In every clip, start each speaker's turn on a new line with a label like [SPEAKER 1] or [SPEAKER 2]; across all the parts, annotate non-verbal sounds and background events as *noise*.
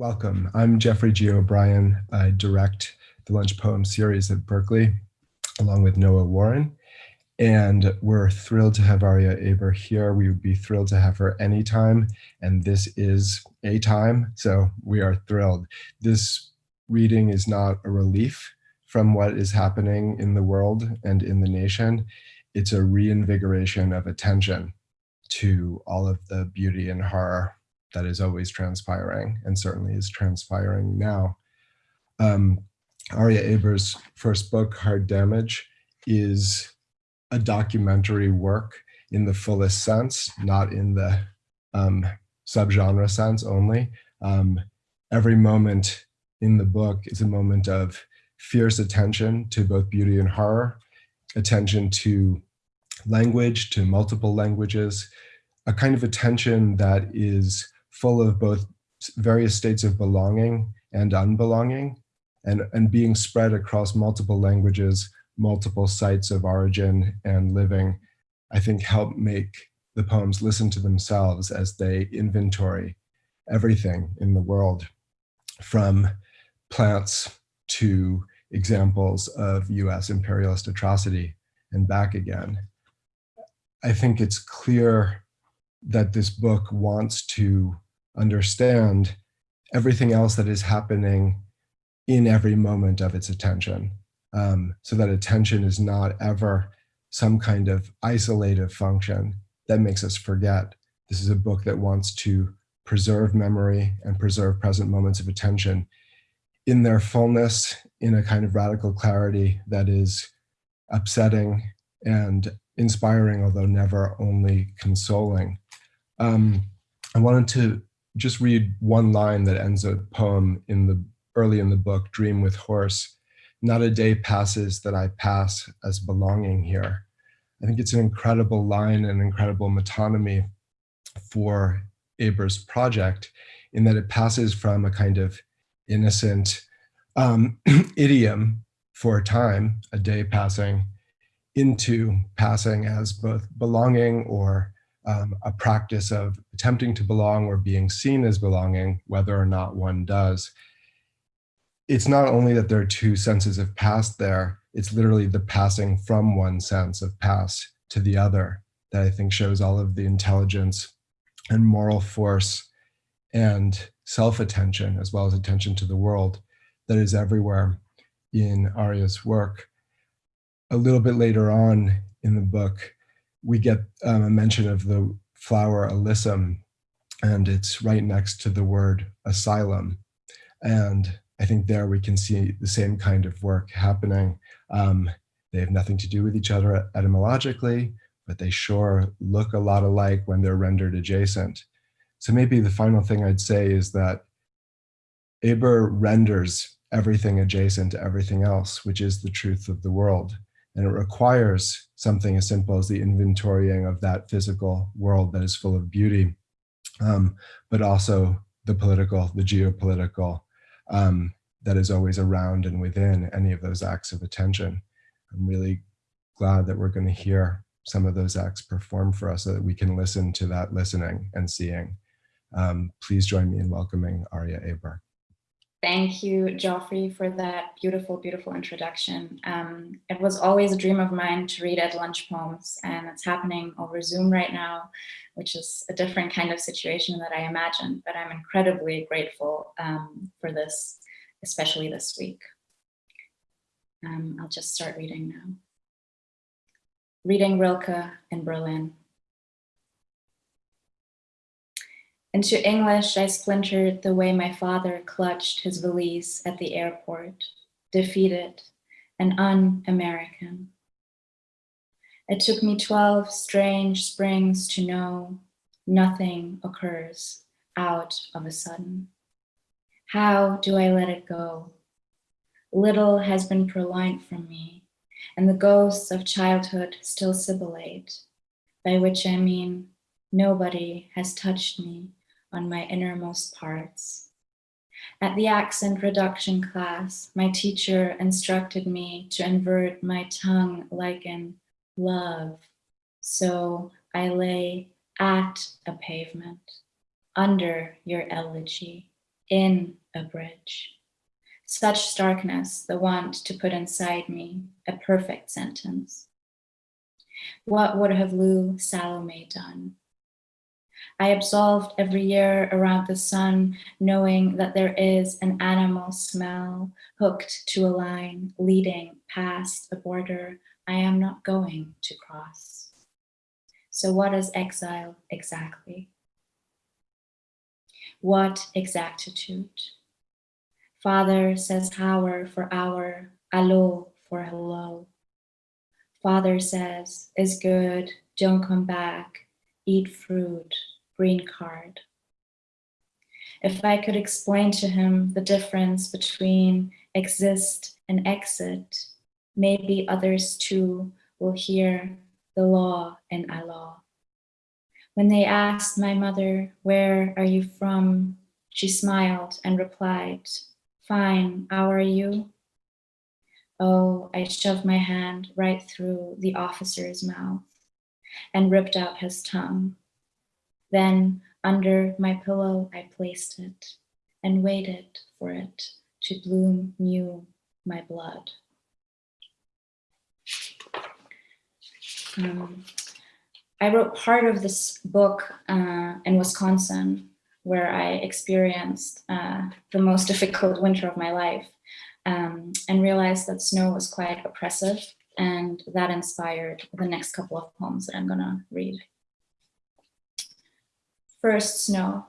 [SPEAKER 1] welcome. I'm Geoffrey G. O'Brien. I direct the Lunch Poem series at Berkeley, along with Noah Warren. And we're thrilled to have Aria Aber here. We would be thrilled to have her anytime. And this is a time, so we are thrilled. This reading is not a relief from what is happening in the world and in the nation. It's a reinvigoration of attention to all of the beauty and horror that is always transpiring and certainly is transpiring now. Um, Aria Aber's first book, Hard Damage, is a documentary work in the fullest sense, not in the um, subgenre sense only. Um, every moment in the book is a moment of fierce attention to both beauty and horror, attention to language, to multiple languages, a kind of attention that is full of both various states of belonging and unbelonging and, and being spread across multiple languages, multiple sites of origin and living, I think help make the poems listen to themselves as they inventory everything in the world from plants to examples of US imperialist atrocity and back again. I think it's clear that this book wants to understand everything else that is happening in every moment of its attention. Um, so that attention is not ever some kind of isolative function that makes us forget. This is a book that wants to preserve memory and preserve present moments of attention in their fullness, in a kind of radical clarity that is upsetting and inspiring, although never only consoling. Um, I wanted to just read one line that ends a poem in the early in the book, Dream with Horse. Not a day passes that I pass as belonging here. I think it's an incredible line and incredible metonymy for Aber's project in that it passes from a kind of innocent um, *clears throat* idiom for a time, a day passing, into passing as both belonging or um, a practice of attempting to belong or being seen as belonging, whether or not one does. It's not only that there are two senses of past there, it's literally the passing from one sense of past to the other that I think shows all of the intelligence and moral force and self-attention, as well as attention to the world that is everywhere in Aria's work. A little bit later on in the book, we get um, a mention of the flower alyssum, and it's right next to the word asylum. And I think there we can see the same kind of work happening. Um, they have nothing to do with each other etymologically, but they sure look a lot alike when they're rendered adjacent. So maybe the final thing I'd say is that Aber renders everything adjacent to everything else, which is the truth of the world. And it requires something as simple as the inventorying of that physical world that is full of beauty, um, but also the political, the geopolitical, um, that is always around and within any of those acts of attention. I'm really glad that we're going to hear some of those acts perform for us so that we can listen to that listening and seeing. Um, please join me in welcoming Aria Aber.
[SPEAKER 2] Thank you, Geoffrey, for that beautiful, beautiful introduction. Um, it was always a dream of mine to read at lunch poems, and it's happening over Zoom right now, which is a different kind of situation that I imagined, but I'm incredibly grateful um, for this, especially this week. Um, I'll just start reading now. Reading Rilke in Berlin. Into English, I splintered the way my father clutched his valise at the airport, defeated and un-American. It took me 12 strange springs to know nothing occurs out of a sudden. How do I let it go? Little has been purloined from me, and the ghosts of childhood still sibilate, by which I mean nobody has touched me on my innermost parts. At the accent reduction class, my teacher instructed me to invert my tongue like in love. So I lay at a pavement under your elegy in a bridge. Such starkness, the want to put inside me a perfect sentence. What would have Lou Salome done? I absolved every year around the sun, knowing that there is an animal smell hooked to a line leading past a border I am not going to cross. So what is exile exactly? What exactitude? Father says hour for hour, allo for hello. Father says, is good, don't come back, eat fruit, green card. If I could explain to him the difference between exist and exit, maybe others too will hear the law and Allah. When they asked my mother, where are you from? She smiled and replied, fine, how are you? Oh, I shoved my hand right through the officer's mouth and ripped out his tongue. Then under my pillow, I placed it and waited for it to bloom new my blood. Um, I wrote part of this book uh, in Wisconsin, where I experienced uh, the most *laughs* difficult winter of my life um, and realized that snow was quite oppressive and that inspired the next couple of poems that I'm gonna read. First, snow.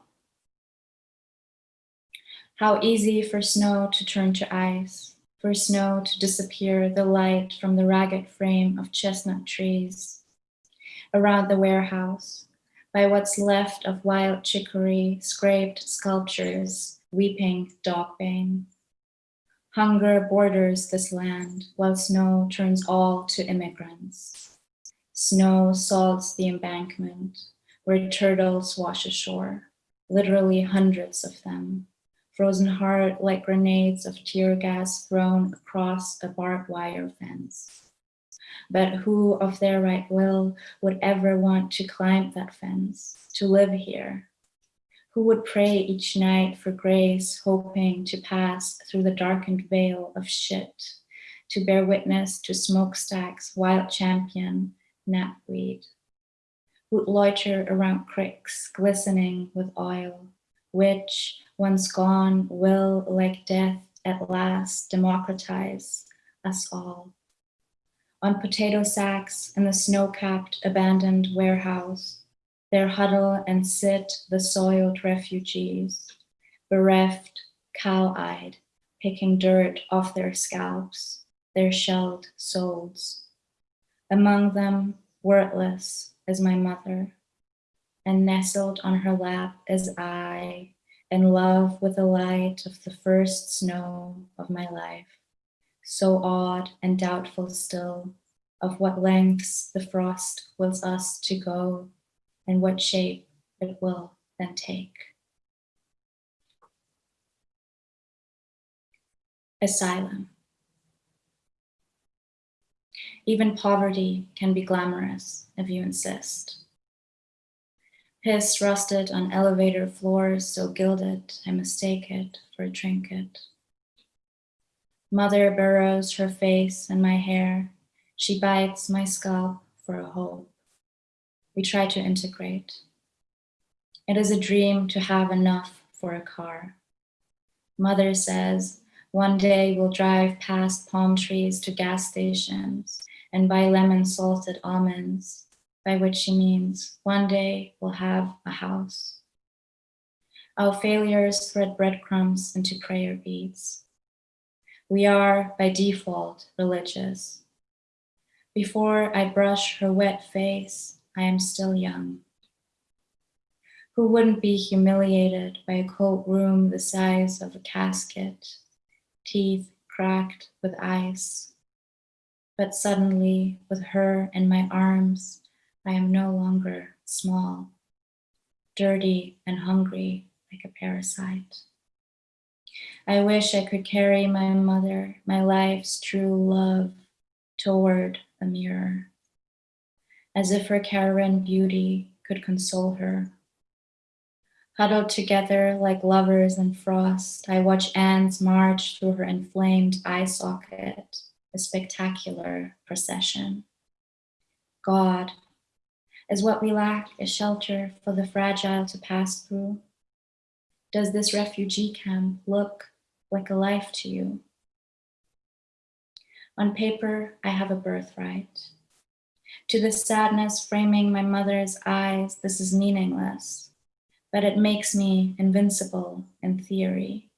[SPEAKER 2] How easy for snow to turn to ice, for snow to disappear the light from the ragged frame of chestnut trees. Around the warehouse, by what's left of wild chicory, scraped sculptures, weeping dog bane. Hunger borders this land, while snow turns all to immigrants. Snow salts the embankment, where turtles wash ashore, literally hundreds of them, frozen hard like grenades of tear gas thrown across a barbed wire fence. But who of their right will would ever want to climb that fence, to live here, who would pray each night for grace, hoping to pass through the darkened veil of shit, to bear witness to smokestacks, wild campion, knapweed, who'd loiter around cricks glistening with oil, which, once gone, will, like death, at last democratize us all. On potato sacks in the snow-capped abandoned warehouse, there huddle and sit the soiled refugees, bereft, cow-eyed, picking dirt off their scalps, their shelled souls. Among them, wordless, is my mother, and nestled on her lap as I, in love with the light of the first snow of my life, so awed and doubtful still, of what lengths the frost wills us to go and what shape it will then take. Asylum. Even poverty can be glamorous if you insist. Piss rusted on elevator floors so gilded I mistake it for a trinket. Mother burrows her face in my hair. She bites my scalp for a hope we try to integrate. It is a dream to have enough for a car. Mother says, one day we'll drive past palm trees to gas stations and buy lemon salted almonds, by which she means one day we'll have a house. Our failures thread breadcrumbs into prayer beads. We are, by default, religious. Before I brush her wet face, I am still young. Who wouldn't be humiliated by a cold room the size of a casket, teeth cracked with ice? But suddenly, with her in my arms, I am no longer small, dirty and hungry like a parasite. I wish I could carry my mother, my life's true love, toward a mirror as if her Karen beauty could console her. Huddled together like lovers in frost, I watch ants march through her inflamed eye socket, a spectacular procession. God, is what we lack a shelter for the fragile to pass through? Does this refugee camp look like a life to you? On paper, I have a birthright. To the sadness framing my mother's eyes, this is meaningless, but it makes me invincible in theory.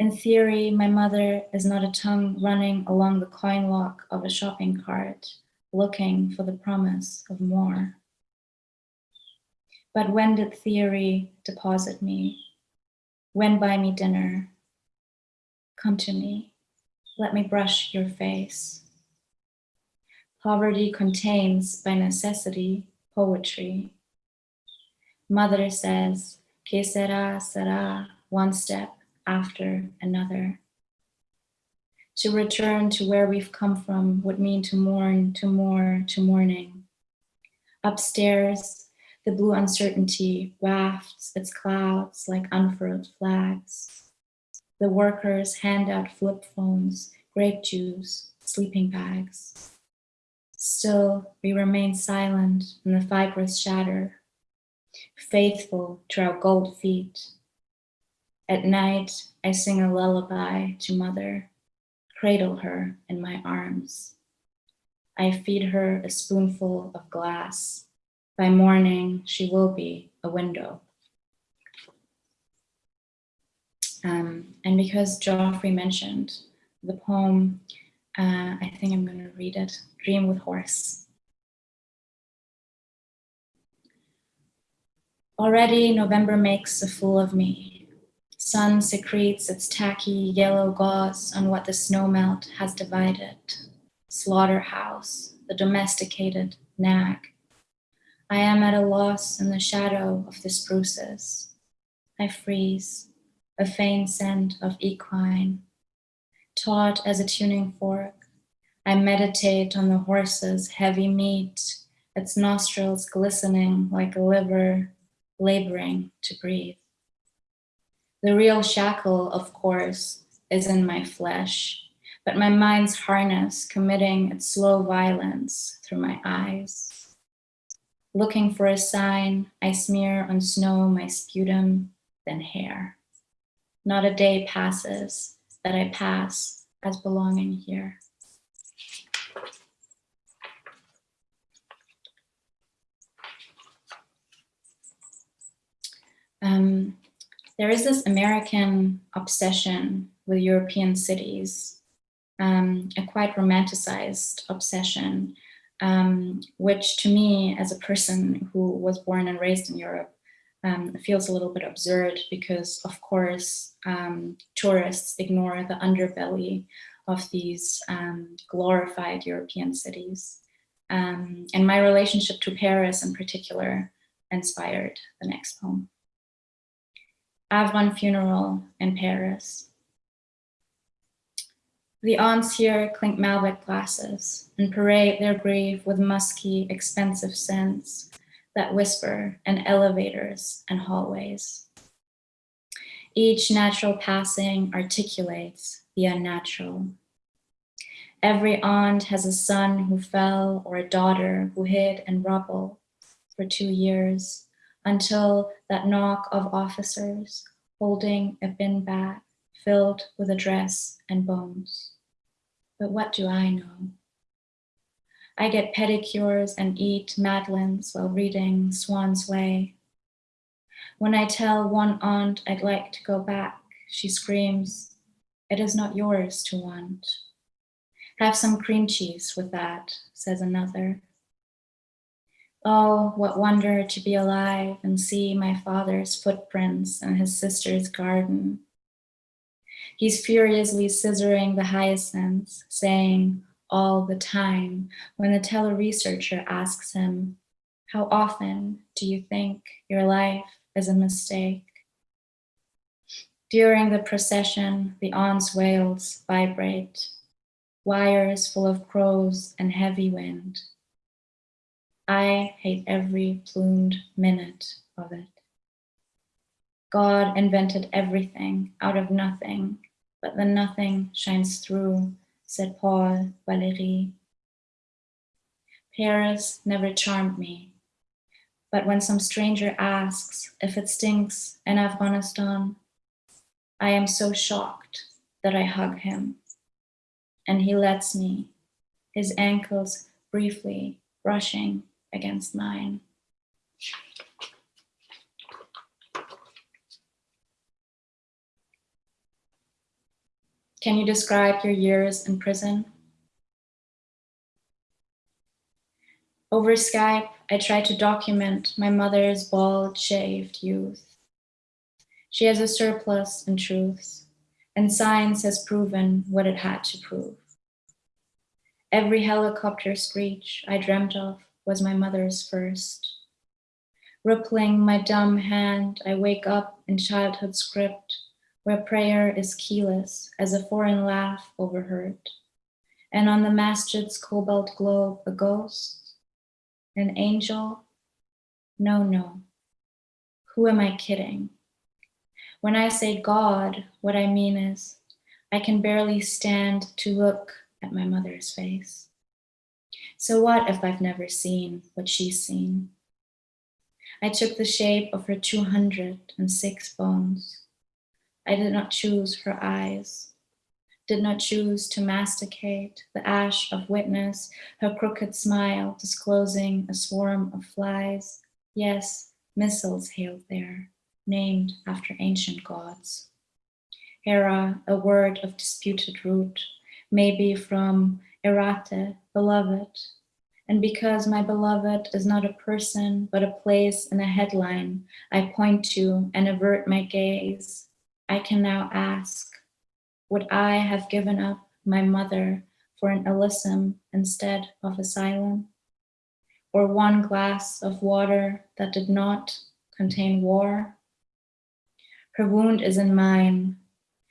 [SPEAKER 2] In theory, my mother is not a tongue running along the coin lock of a shopping cart, looking for the promise of more. But when did theory deposit me? When buy me dinner? Come to me, let me brush your face. Poverty contains, by necessity, poetry. Mother says, que sera, sera, one step after another. To return to where we've come from would mean to mourn, to mourn, to mourning. Upstairs, the blue uncertainty wafts its clouds like unfurled flags. The workers hand out flip phones, grape juice, sleeping bags. Still, we remain silent in the fibers shatter, faithful to our gold feet. At night, I sing a lullaby to mother, cradle her in my arms. I feed her a spoonful of glass. By morning, she will be a window. Um, and because Geoffrey mentioned the poem uh, I think I'm going to read it. Dream with Horse. Already November makes a fool of me. Sun secretes its tacky yellow gauze on what the snowmelt has divided. Slaughterhouse, the domesticated nag. I am at a loss in the shadow of the spruces. I freeze, a faint scent of equine taut as a tuning fork. I meditate on the horse's heavy meat, its nostrils glistening like a liver, laboring to breathe. The real shackle, of course, is in my flesh, but my mind's harness committing its slow violence through my eyes. Looking for a sign, I smear on snow my sputum, then hair. Not a day passes that I pass as belonging here. Um, there is this American obsession with European cities, um, a quite romanticized obsession, um, which to me, as a person who was born and raised in Europe, um, feels a little bit absurd because, of course, um, tourists ignore the underbelly of these um, glorified European cities. Um, and my relationship to Paris in particular inspired the next poem. Avron Funeral in Paris. The aunts here clink Malbec glasses and parade their grave with musky, expensive scents that whisper in elevators and hallways. Each natural passing articulates the unnatural. Every aunt has a son who fell or a daughter who hid in rubble for two years until that knock of officers holding a bin bag filled with a dress and bones. But what do I know? I get pedicures and eat madeleines while reading Swan's Way. When I tell one aunt I'd like to go back, she screams, it is not yours to want. Have some cream cheese with that, says another. Oh, what wonder to be alive and see my father's footprints in his sister's garden. He's furiously scissoring the hyacinths, saying, all the time when the tele-researcher asks him, how often do you think your life is a mistake? During the procession, the aunts' wails vibrate, wires full of crows and heavy wind. I hate every plumed minute of it. God invented everything out of nothing, but the nothing shines through, said Paul Valéry. Paris never charmed me, but when some stranger asks if it stinks in Afghanistan, I am so shocked that I hug him, and he lets me, his ankles briefly brushing against mine. Can you describe your years in prison? Over Skype, I tried to document my mother's bald shaved youth. She has a surplus in truths, and science has proven what it had to prove. Every helicopter screech I dreamt of was my mother's first. Rippling my dumb hand, I wake up in childhood script where prayer is keyless as a foreign laugh overheard. And on the masjid's cobalt globe, a ghost, an angel? No, no. Who am I kidding? When I say God, what I mean is I can barely stand to look at my mother's face. So what if I've never seen what she's seen? I took the shape of her 206 bones. I did not choose her eyes, did not choose to masticate the ash of witness, her crooked smile disclosing a swarm of flies. Yes, missiles hailed there, named after ancient gods. Hera, a word of disputed root, maybe from erate, beloved. And because my beloved is not a person, but a place and a headline I point to and avert my gaze, I can now ask, would I have given up my mother for an Elysium instead of asylum? Or one glass of water that did not contain war? Her wound is in mine,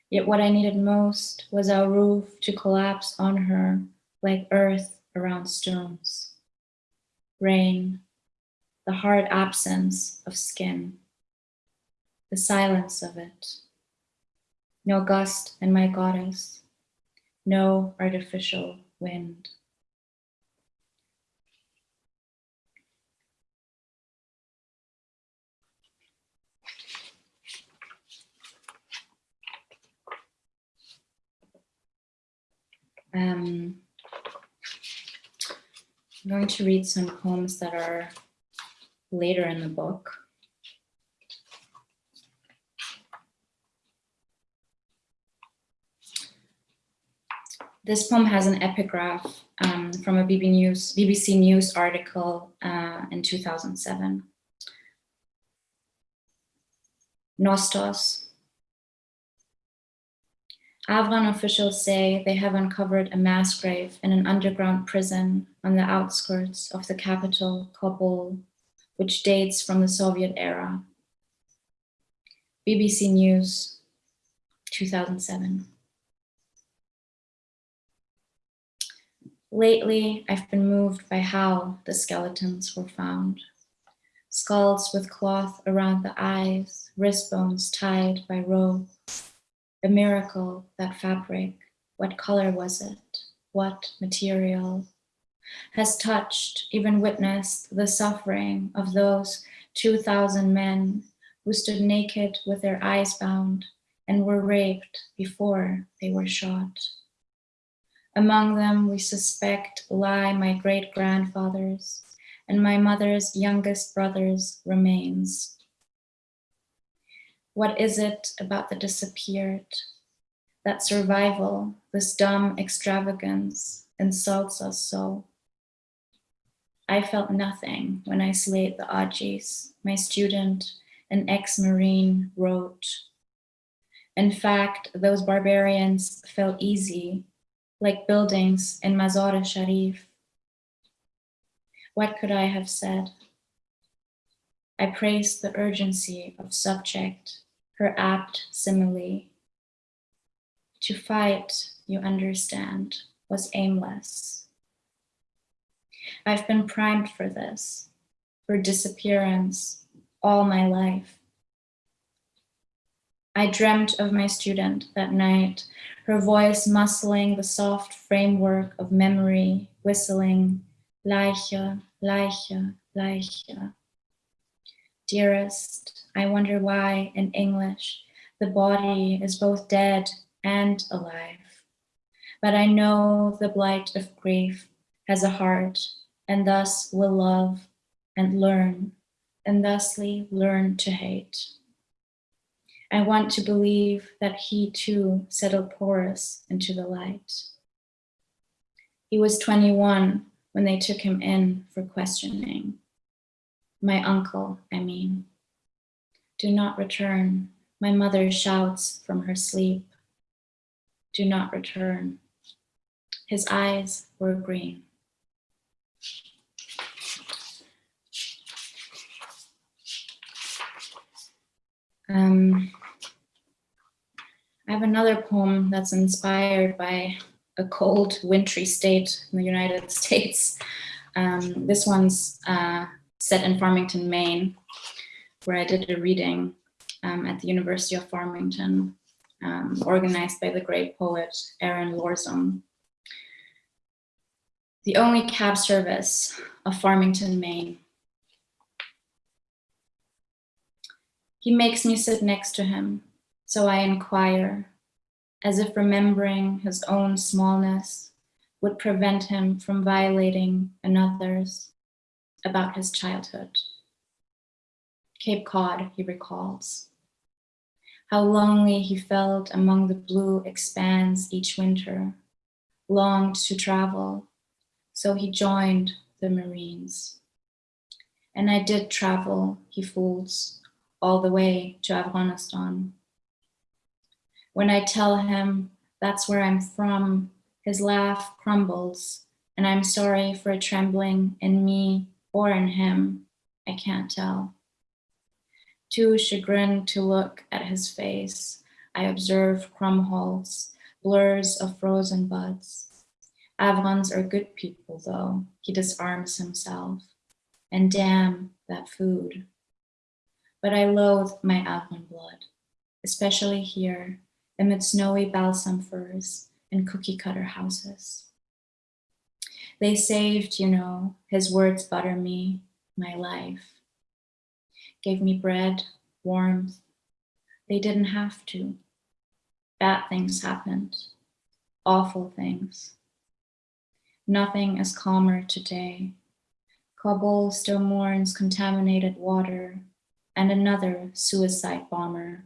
[SPEAKER 2] yet what I needed most was our roof to collapse on her like earth around stones. Rain, the hard absence of skin, the silence of it, no gust in my goddess, no artificial wind. Um, I'm going to read some poems that are later in the book. This poem has an epigraph um, from a BBC News, BBC News article uh, in 2007. Nostos. Afghan officials say they have uncovered a mass grave in an underground prison on the outskirts of the capital, Kabul, which dates from the Soviet era. BBC News, 2007. Lately, I've been moved by how the skeletons were found. Skulls with cloth around the eyes, wrist bones tied by rope. A miracle, that fabric. What color was it? What material? Has touched, even witnessed the suffering of those 2,000 men who stood naked with their eyes bound and were raped before they were shot. Among them, we suspect lie my great grandfathers and my mother's youngest brother's remains. What is it about the disappeared? That survival, this dumb extravagance, insults us so. I felt nothing when I slayed the Ajis, my student, an ex-Marine, wrote. In fact, those barbarians felt easy like buildings in Mazar-e Sharif. What could I have said? I praised the urgency of subject, her apt simile. To fight, you understand, was aimless. I've been primed for this, for disappearance, all my life. I dreamt of my student that night, her voice muscling the soft framework of memory, whistling, Leiche, Leiche, Leiche. Dearest, I wonder why in English the body is both dead and alive. But I know the blight of grief has a heart and thus will love and learn and thusly learn to hate. I want to believe that he too settled porous into the light. He was 21 when they took him in for questioning. My uncle, I mean. Do not return, my mother shouts from her sleep. Do not return. His eyes were green. Um, I have another poem that's inspired by a cold, wintry state in the United *laughs* States. Um, this one's uh, set in Farmington, Maine, where I did a reading um, at the University of Farmington, um, organized by the great poet Aaron Lorzum. The only cab service of Farmington, Maine. He makes me sit next to him, so I inquire, as if remembering his own smallness would prevent him from violating another's about his childhood. Cape Cod, he recalls. How lonely he felt among the blue expanse each winter, longed to travel, so he joined the Marines. And I did travel, he fools, all the way to Afghanistan. When I tell him that's where I'm from, his laugh crumbles, and I'm sorry for a trembling in me or in him, I can't tell. Too chagrined to look at his face, I observe crumb holes, blurs of frozen buds. Afghans are good people though, he disarms himself. And damn that food. But I loathe my Afghan blood, especially here amid snowy balsam firs and cookie cutter houses. They saved, you know, his words butter me, my life. Gave me bread, warmth. They didn't have to. Bad things happened, awful things. Nothing is calmer today. Kabul still mourns contaminated water and another suicide bomber.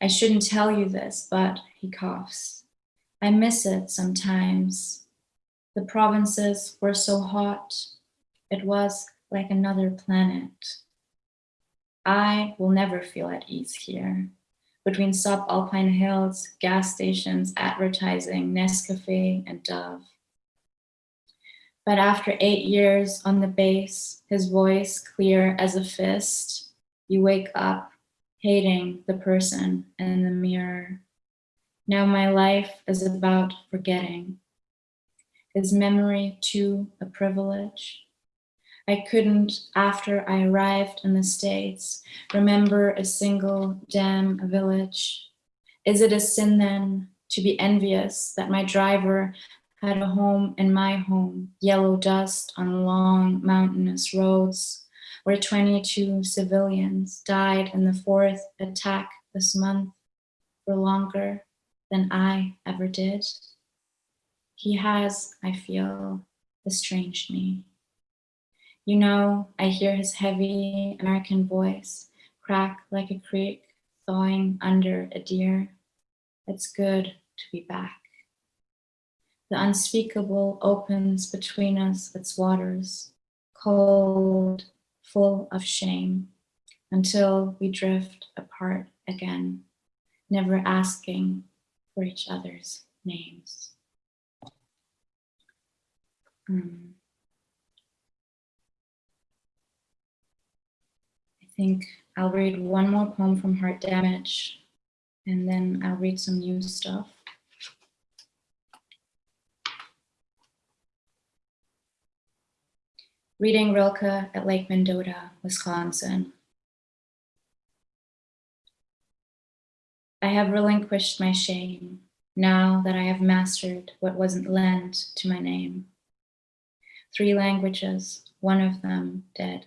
[SPEAKER 2] I shouldn't tell you this, but he coughs. I miss it sometimes. The provinces were so hot, it was like another planet. I will never feel at ease here. Between subalpine hills, gas stations, advertising, Nescafe, and Dove. But after eight years on the base, his voice clear as a fist, you wake up hating the person in the mirror. Now my life is about forgetting. Is memory too a privilege? I couldn't, after I arrived in the States, remember a single damn village. Is it a sin then to be envious that my driver had a home in my home, yellow dust on long mountainous roads, where 22 civilians died in the fourth attack this month for longer than I ever did? He has, I feel, estranged me. You know, I hear his heavy American voice crack like a creek thawing under a deer. It's good to be back. The unspeakable opens between us its waters, cold, full of shame, until we drift apart again, never asking for each other's names. Mm. I think I'll read one more poem from Hard Damage and then I'll read some new stuff. Reading Rilke at Lake Mendota, Wisconsin. I have relinquished my shame now that I have mastered what wasn't lent to my name. Three languages, one of them dead.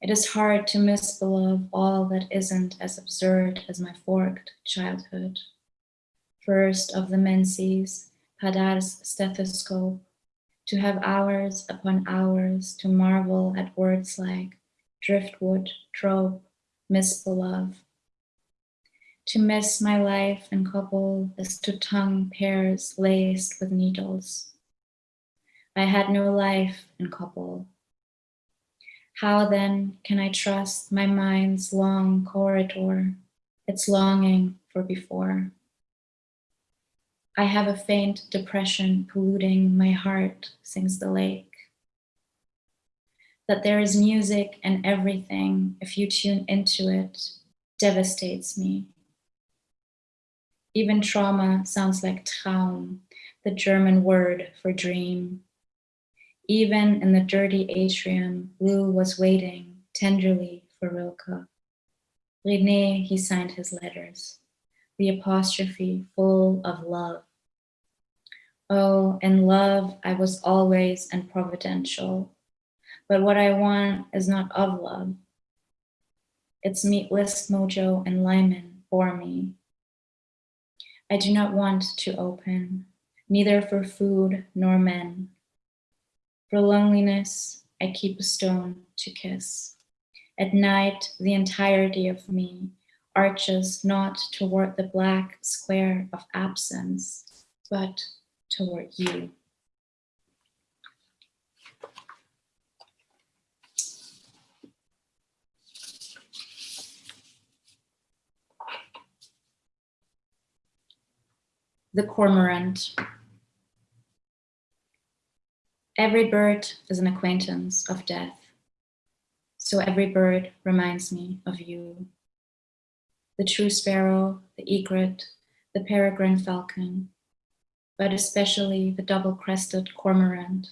[SPEAKER 2] It is hard to misbelieve all that isn't as absurd as my forked childhood. First of the menses, Padar's stethoscope, to have hours upon hours to marvel at words like driftwood, trope, misbeloved. To miss my life and couple as to tongue pairs laced with needles. I had no life in couple. How then can I trust my mind's long corridor, its longing for before? I have a faint depression polluting my heart, sings the lake. That there is music and everything, if you tune into it, devastates me. Even trauma sounds like Traum, the German word for dream. Even in the dirty atrium, Lou was waiting tenderly for Rilke. René, he signed his letters, the apostrophe full of love. Oh, in love, I was always and providential. But what I want is not of love. It's meatless mojo and Lyman for me. I do not want to open, neither for food nor men. For loneliness, I keep a stone to kiss. At night, the entirety of me arches not toward the black square of absence, but toward you. The cormorant. Every bird is an acquaintance of death. So every bird reminds me of you. The true sparrow, the egret, the peregrine falcon, but especially the double-crested cormorant,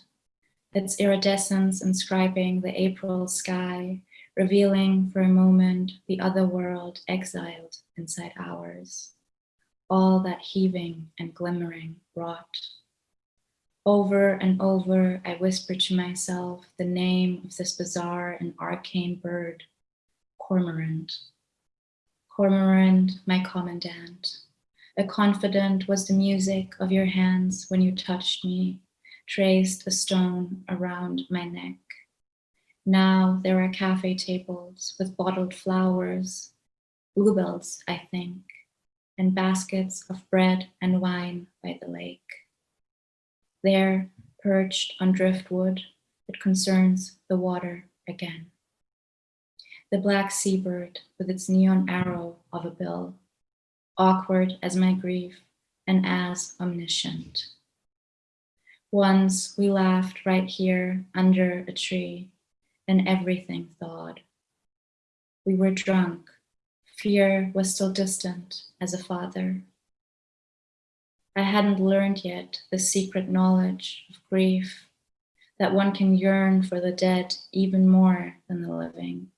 [SPEAKER 2] its iridescence inscribing the April sky, revealing for a moment the other world exiled inside ours. All that heaving and glimmering wrought. Over and over, I whisper to myself the name of this bizarre and arcane bird, cormorant. Cormorant, my commandant. A confidant was the music of your hands when you touched me, traced a stone around my neck. Now there are cafe tables with bottled flowers, bluebells, I think, and baskets of bread and wine by the lake. There, perched on driftwood, it concerns the water again. The black seabird with its neon arrow of a bill awkward as my grief and as omniscient. Once we laughed right here under a tree and everything thawed. We were drunk. Fear was still distant as a father. I hadn't learned yet the secret knowledge of grief, that one can yearn for the dead even more than the living,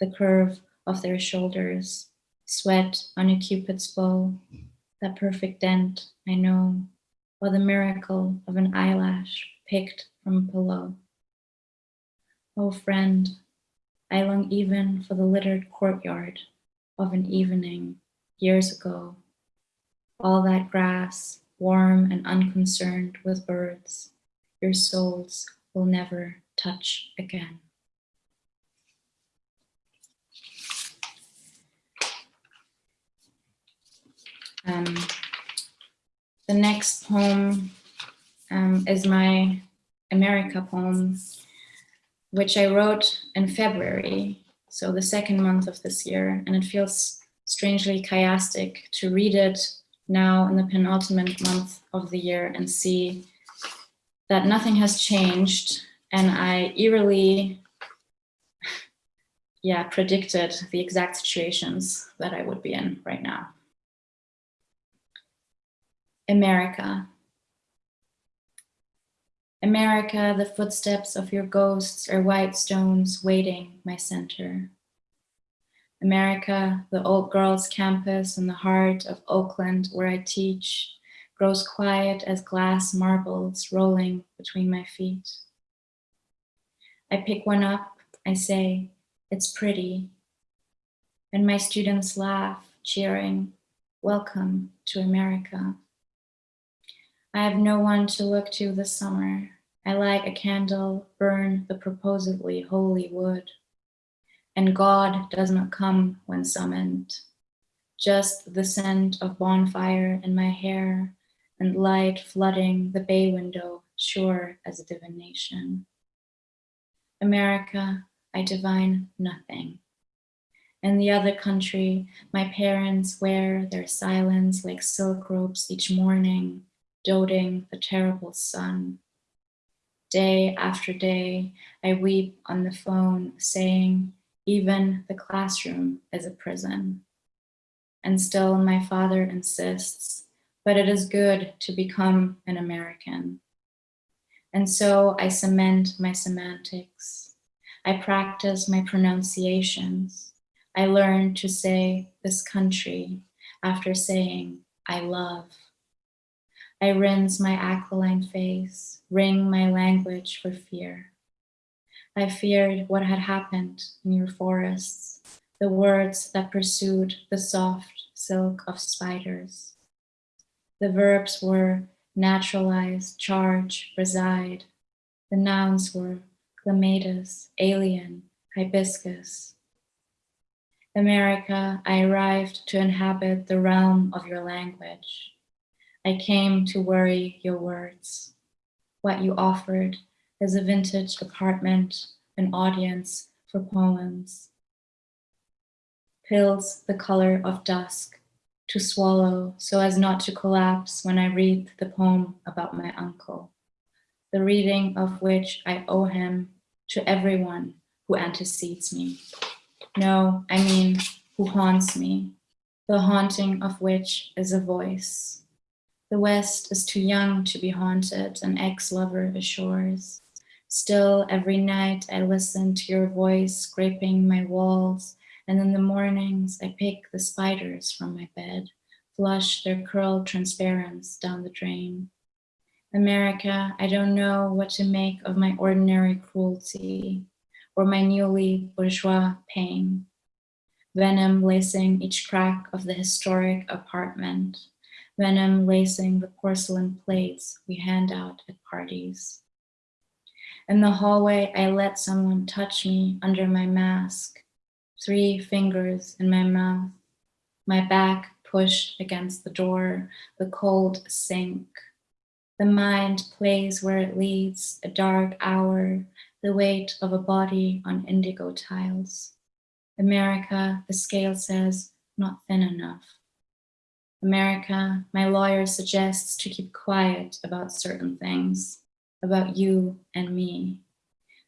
[SPEAKER 2] the curve of their shoulders, Sweat on a cupid's bow, that perfect dent, I know, or the miracle of an eyelash picked from a pillow. Oh friend, I long even for the littered courtyard of an evening years ago. All that grass, warm and unconcerned with birds, your souls will never touch again. Um, the next poem um, is my America poem, which I wrote in February, so the second month of this year, and it feels strangely chiastic to read it now in the penultimate month of the year and see that nothing has changed and I eerily yeah, predicted the exact situations that I would be in right now. America. America, the footsteps of your ghosts are white stones waiting my center. America, the old girls campus in the heart of Oakland where I teach, grows quiet as glass marbles rolling between my feet. I pick one up, I say, it's pretty. And my students laugh, cheering, welcome to America. I have no one to look to this summer. I light a candle, burn the proposedly holy wood. And God does not come when summoned. Just the scent of bonfire in my hair and light flooding the bay window, sure as a divination. America, I divine nothing. In the other country, my parents wear their silence like silk ropes each morning, doting the terrible sun. Day after day, I weep on the phone saying, even the classroom is a prison. And still my father insists, but it is good to become an American. And so I cement my semantics. I practice my pronunciations. I learn to say this country after saying I love. I rinse my aquiline face, wring my language for fear. I feared what had happened in your forests, the words that pursued the soft silk of spiders. The verbs were naturalize, charge, reside. The nouns were clematis, alien, hibiscus. America, I arrived to inhabit the realm of your language. I came to worry your words. What you offered is a vintage apartment, an audience for poems. Pills the color of dusk to swallow so as not to collapse when I read the poem about my uncle, the reading of which I owe him to everyone who antecedes me. No, I mean who haunts me, the haunting of which is a voice. The West is too young to be haunted, an ex-lover assures. Still, every night I listen to your voice scraping my walls, and in the mornings I pick the spiders from my bed, flush their curled transparence down the drain. America, I don't know what to make of my ordinary cruelty or my newly bourgeois pain. Venom lacing each crack of the historic apartment, venom lacing the porcelain plates we hand out at parties. In the hallway, I let someone touch me under my mask, three fingers in my mouth, my back pushed against the door, the cold sink. The mind plays where it leads, a dark hour, the weight of a body on indigo tiles. America, the scale says, not thin enough. America, my lawyer suggests to keep quiet about certain things about you and me.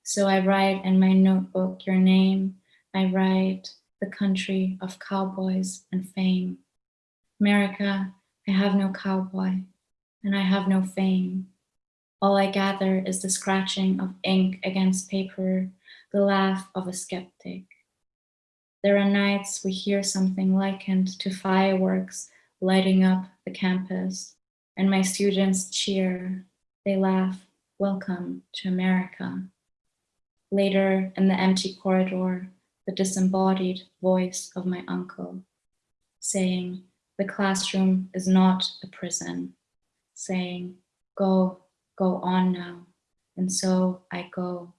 [SPEAKER 2] So I write in my notebook your name. I write the country of cowboys and fame. America, I have no cowboy and I have no fame. All I gather is the scratching of ink against paper, the laugh of a skeptic. There are nights we hear something likened to fireworks lighting up the campus, and my students cheer, they laugh, welcome to America. Later, in the empty corridor, the disembodied voice of my uncle, saying, the classroom is not a prison, saying, go, go on now. And so I go,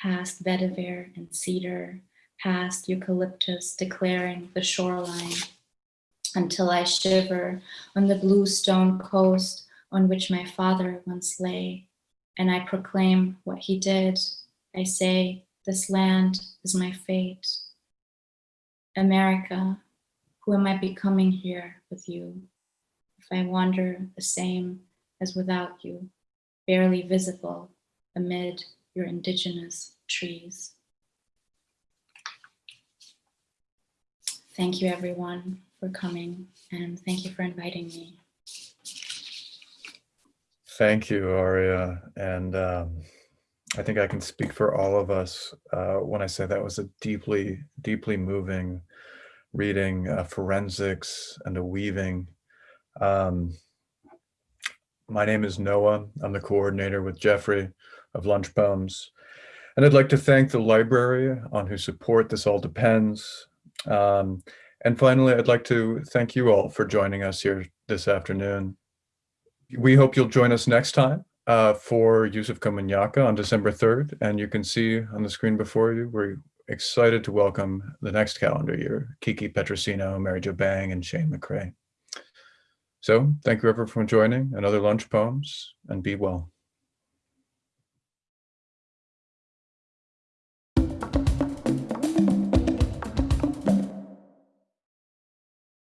[SPEAKER 2] past vetiver and cedar, past eucalyptus declaring the shoreline, until I shiver on the blue stone coast on which my father once lay, and I proclaim what he did. I say, this land is my fate. America, who am I becoming here with you? If I wander the same as without you, barely visible amid your indigenous trees. Thank you everyone for coming and thank you for inviting me.
[SPEAKER 3] Thank you, Aria. And um, I think I can speak for all of us uh, when I say that was a deeply, deeply moving reading, uh, forensics and a weaving. Um, my name is Noah. I'm the coordinator with Geoffrey of Lunch Poems. And I'd like to thank the library on whose support this all depends. Um, and finally, I'd like to thank you all for joining us here this afternoon. We hope you'll join us next time uh, for Yusef Komunyakaa on December 3rd. And you can see on the screen before you, we're excited to welcome the next calendar year, Kiki Petrosino, Mary Jo Bang, and Shane McCrae. So thank you everyone for joining another Lunch Poems and be well.